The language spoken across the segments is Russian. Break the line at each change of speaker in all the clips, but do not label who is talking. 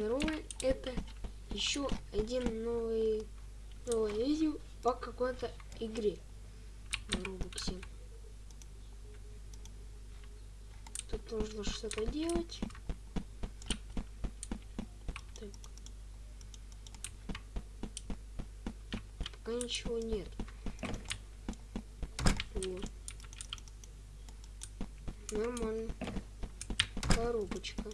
Здорово, это еще один новый новое видео по какой-то игре на Робоксе. Тут нужно что-то делать. Так. Пока ничего нет. Вот. Нормально. Коробочка.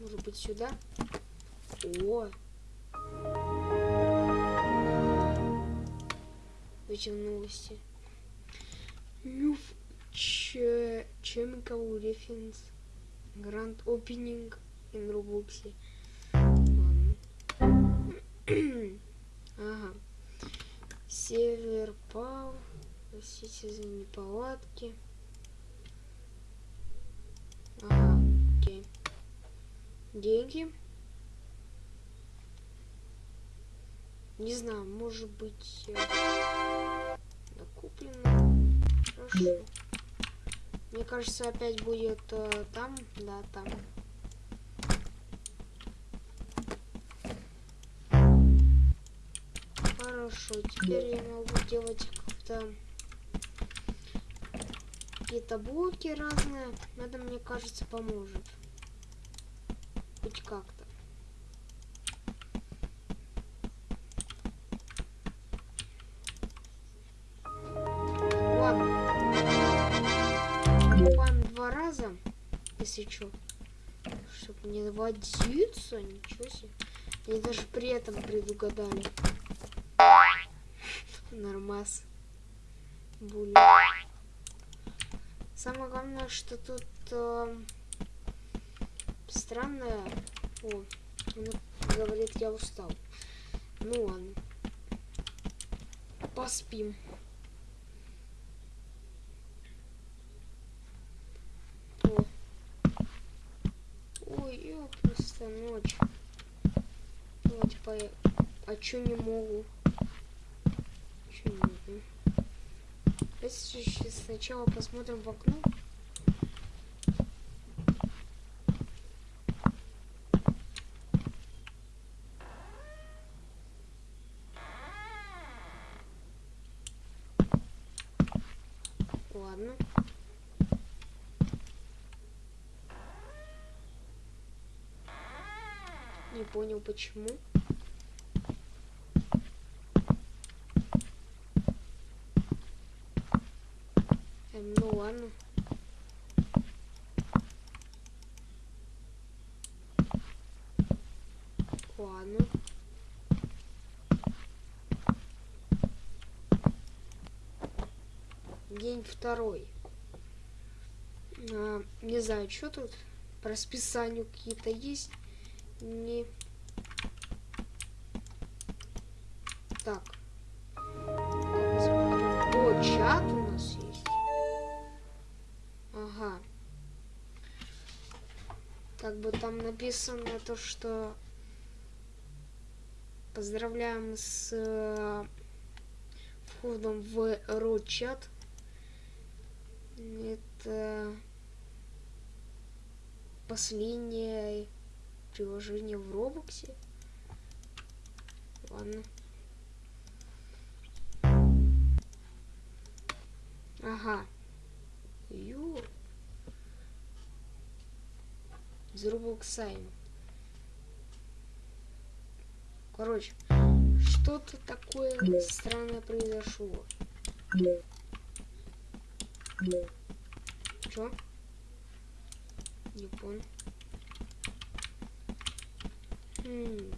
Может быть сюда? О! Эти новости. New Chemical Reference Grand Opening in Roblox. ага. Север пал. Простите за неполадки. Ага, деньги. Не знаю, может быть, накуплено. Хорошо. Мне кажется, опять будет э, там, да, там. Хорошо, теперь я могу делать как-то какие-то блоки разные. Это, мне кажется, поможет хоть как-то. Ладно. Покупаем два раза, если что. Чтобы не водиться, ничего себе. Они даже при этом предугадали. Нормас. Були. Самое главное, что тут... Э странная. О, она говорит, я устал. Ну ладно. Поспим. О. Ой, я просто ночь. Давайте по... А чё не могу? Чё не могу? Давайте сначала посмотрим в окно. Ладно. Не понял почему. Эм, ну ладно. День второй. А, не знаю, что тут по расписанию какие-то есть. Не... Так. О, чат у нас есть. Ага. Как бы там написано то, что поздравляем с э, входом в рот-чат. Это последнее приложение в Робоксе. Ладно. Ага. Ю. Из Робоксайм. Короче, что-то такое странное произошло. Чё? Не понял. Хм.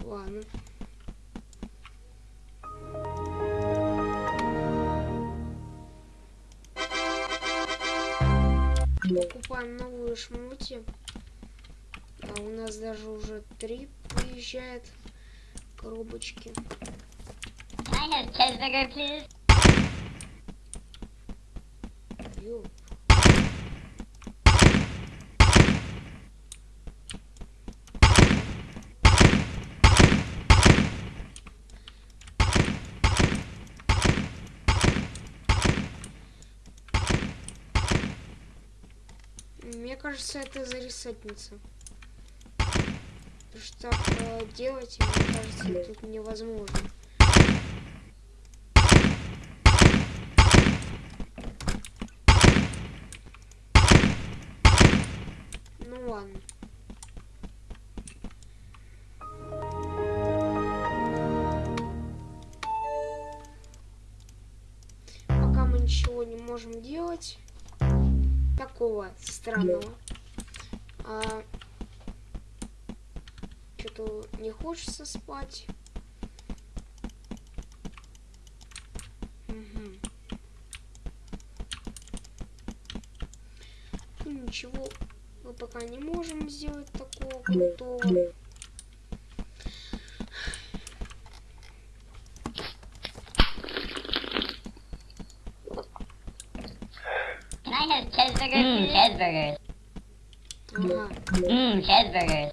Ладно. Покупаем новую шмути. А у нас даже уже три приезжает коробочки. I have cheeseburger, please? You. Мне кажется, это зарисательница. Потому что так э, делать, мне кажется, тут невозможно. Ну ладно. Пока мы ничего не можем делать такого странного. А, Что-то не хочется спать. Ну, Ничего мы пока не можем сделать такого крутого.
Mmm, cheeseburgers. Mmm.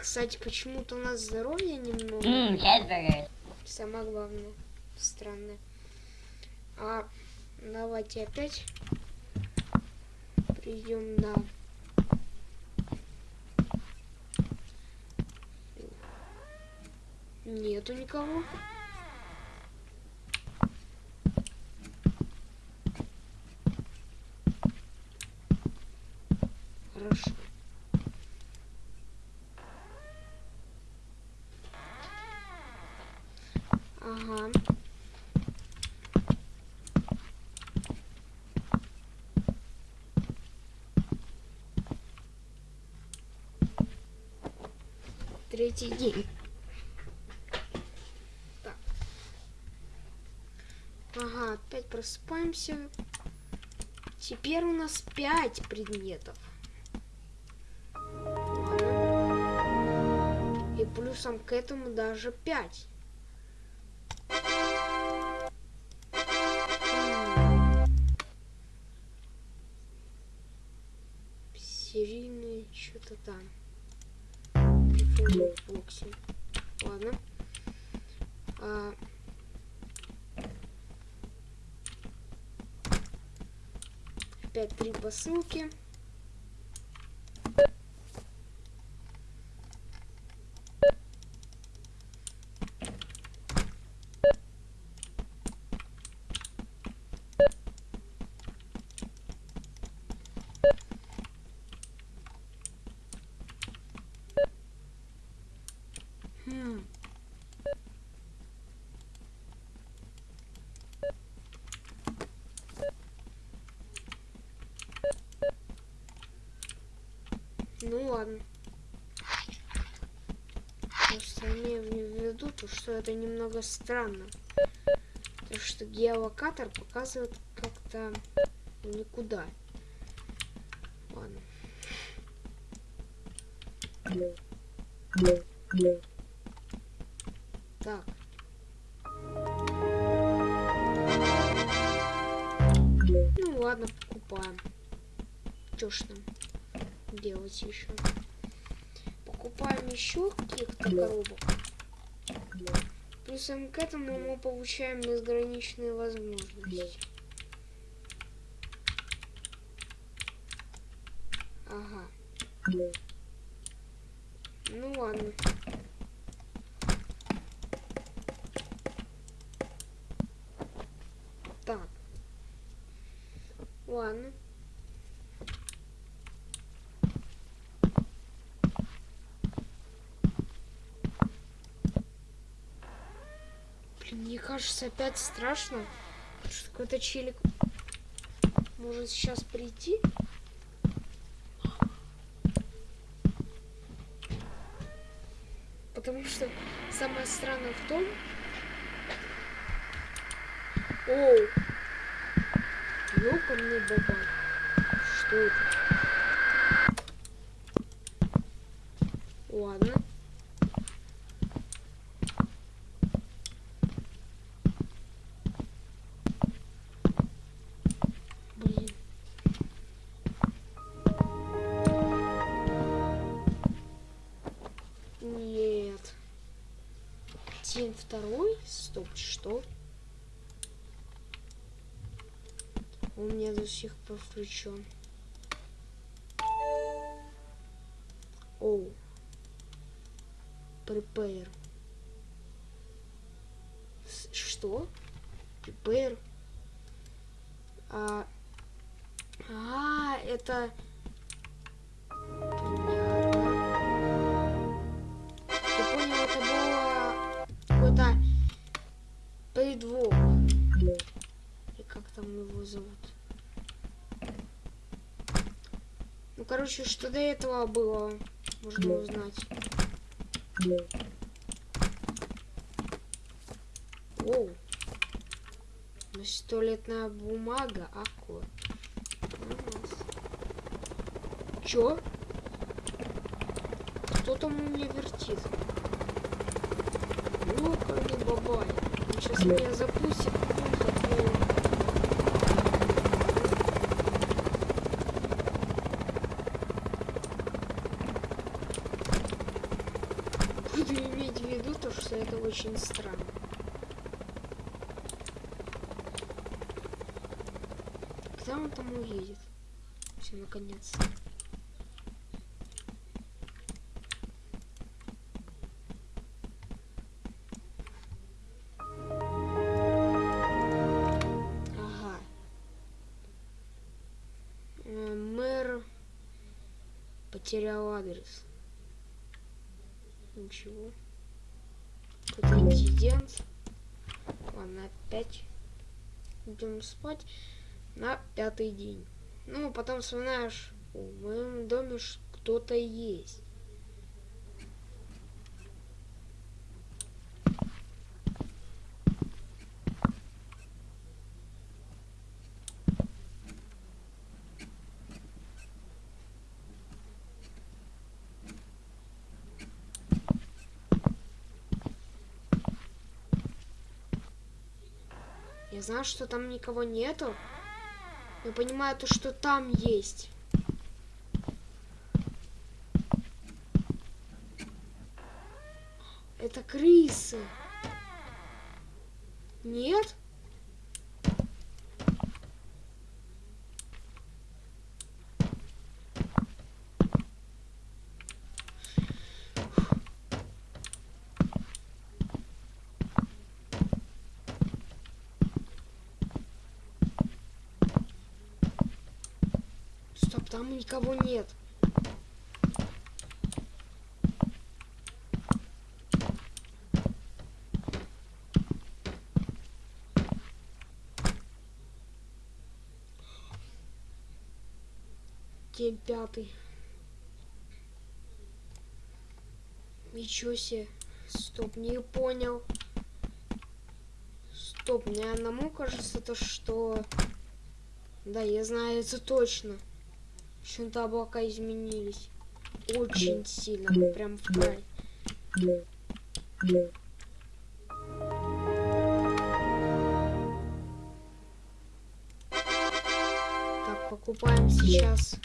Кстати, почему-то у нас здоровье немного.
Mmm, cheeseburgers.
Самое главное. Странное. А давайте опять придем на Нету никого. Хорошо. Ага. Третий день. Так. Ага, опять просыпаемся. Теперь у нас пять предметов. И плюсом к этому даже пять. Серийные что-то там. Боксинг. Ладно. А, Опять три посылки. Хм. Ну ладно. Просто имею в виду то, что это немного странно. Потому что геолокатор показывает как-то никуда. Ладно. Так. Ну ладно, покупаем. Чё ж нам делать еще? Покупаем еще каких-то коробок. Плюсом к этому мы получаем безграничные возможности. Ага. Ну ладно. Так. Ладно. Блин, мне кажется, опять страшно. Что какой-то челик может сейчас прийти. Потому что самое странное в том... Оу! Ёкарный баба. Что это? 7 второй. Стоп, что? У меня до сих пор включен. Оу. Prepare. Что? Prepare. А, а, это какой-то предвох. И как там его зовут? Ну, короче, что до этого было, можно узнать. Оу. Значит, туалетная бумага, аккур. Чё? Кто там у меня вертит? Ёкарный сейчас меня запустит. Буду иметь в виду то, что это очень странно. Когда он там уедет? Все, наконец. Потерял адрес. Ничего. Какой-то инцидент. Ладно, опять идем спать на пятый день. Ну, потом вспоминаешь, в моем доме кто-то есть. Я знаю, что там никого нету. Я понимаю то, что там есть. Это крысы. Нет? Стоп, там никого нет. День пятый. Ничего себе. Стоп, не понял. Стоп, мне одному кажется то, что... Да, я знаю это точно. Почему-то облака изменились. Очень сильно. Прям в край. Так, покупаем сейчас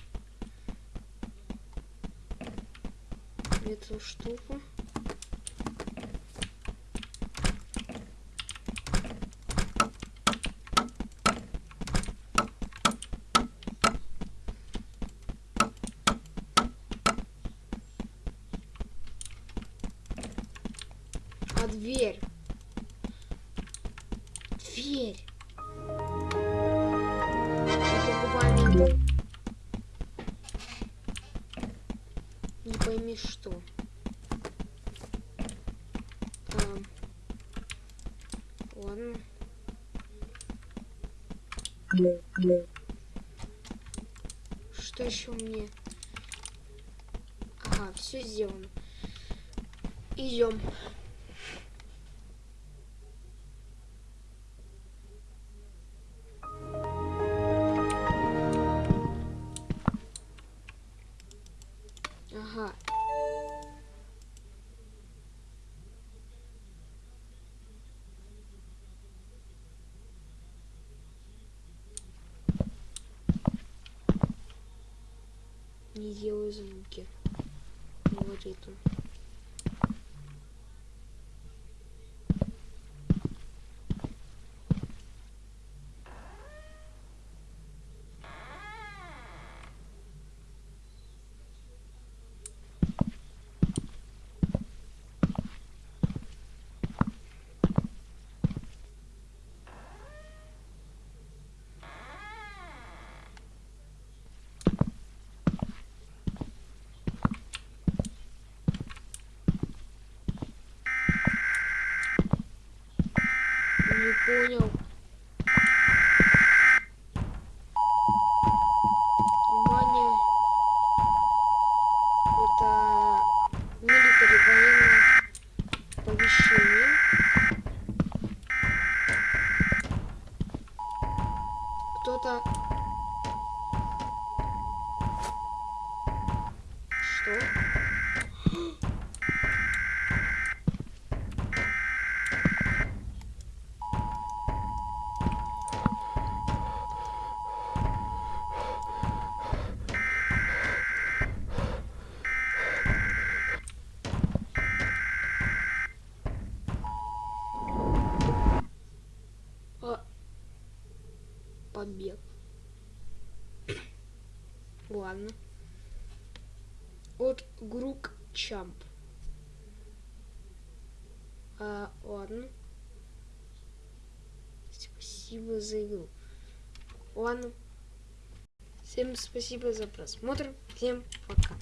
эту штуку. Не пойми что. Ам, Ладно. Что еще мне? Ага, все сделано. Идем. Не делай звуки. Говорит он. video. Побег. Ладно. От Грук Чамп. А, ладно. Спасибо за игру. Ладно. Всем спасибо за просмотр. Всем пока.